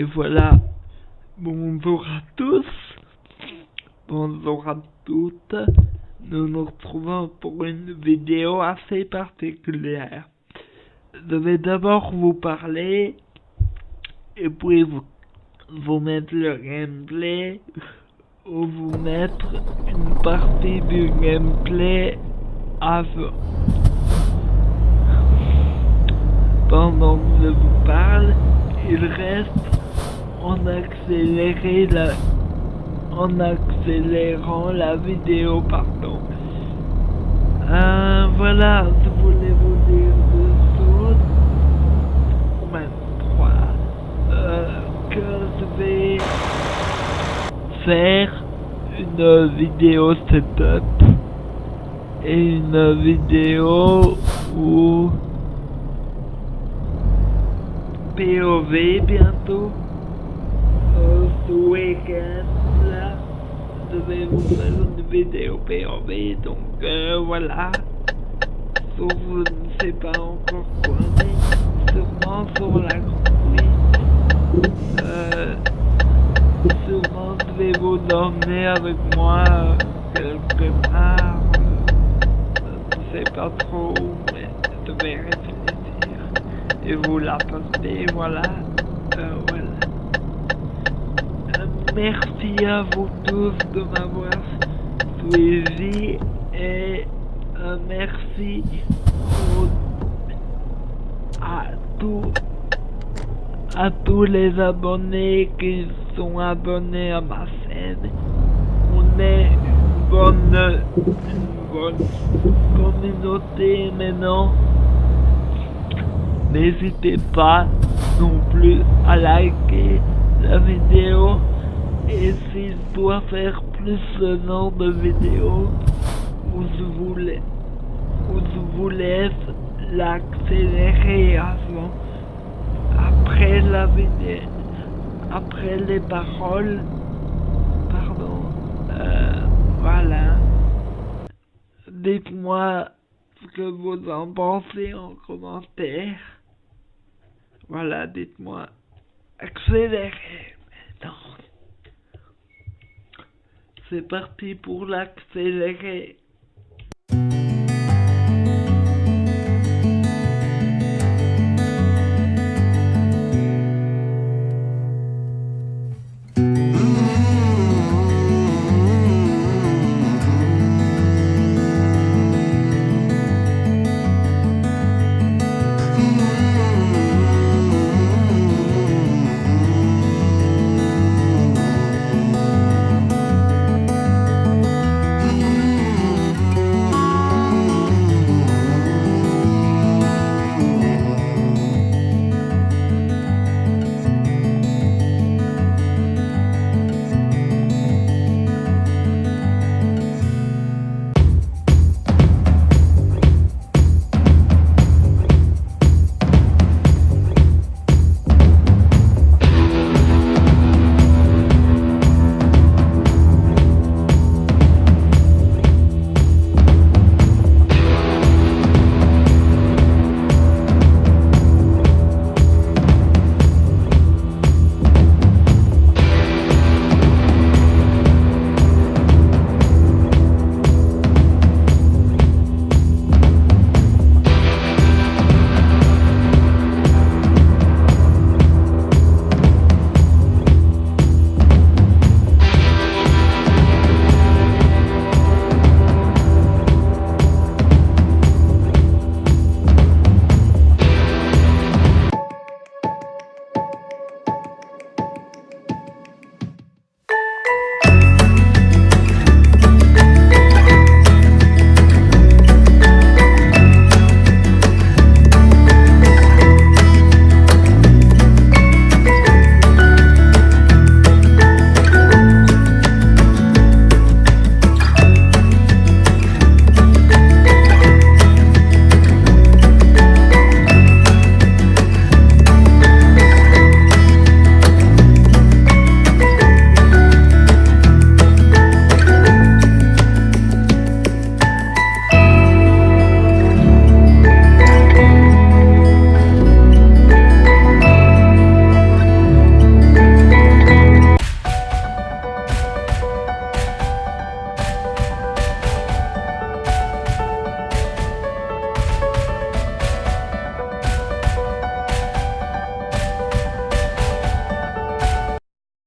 voilà. Bonjour à tous. Bonjour à toutes. Nous nous retrouvons pour une vidéo assez particulière. Je vais d'abord vous parler et puis vous, vous mettre le gameplay ou vous mettre une partie du gameplay avant. Pendant que je vous parle, reste en la en accélérant la vidéo pardon. Euh, voilà je voulais vous dire deux choses. Même trois euh, que je vais faire une vidéo setup et une vidéo où POV bientôt. Euh, ce week-end là. Je vais vous faire une vidéo POV donc euh, voilà. Sur je ne sais pas encore quoi mais sûrement sur la groupe euh, sûrement je vais vous emmener avec moi euh, quelque part. Euh, je ne sais pas trop mais je vais réfléchir et vous la poster voilà euh, voilà merci à vous tous de m'avoir suivi et euh, merci à tous à tous les abonnés qui sont abonnés à ma chaîne. On est une bonne, une bonne communauté maintenant. N'hésitez pas non plus à liker la vidéo. Et si je dois faire plus ce genre de vidéos vous, je vous laisse l'accélérer avant après la vidéo après les paroles pardon euh, voilà. Dites-moi ce que vous en pensez en commentaire voilà dites-moi. Accélérez maintenant c'est parti pour l'accélérer